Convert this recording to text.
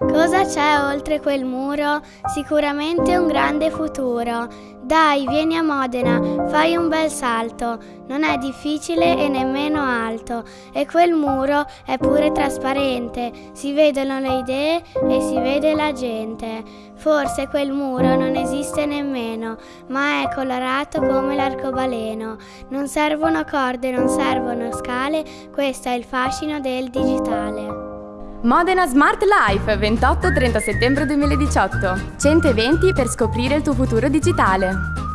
Cosa c'è oltre quel muro? Sicuramente un grande futuro. Dai, vieni a Modena, fai un bel salto. Non è difficile e nemmeno alto. E quel muro è pure trasparente. Si vedono le idee e si vede la gente. Forse quel muro non esiste nemmeno, ma è colorato come l'arcobaleno. Non servono corde, non servono scale, questo è il fascino del digitale. Modena Smart Life 28-30 settembre 2018. 100 eventi per scoprire il tuo futuro digitale.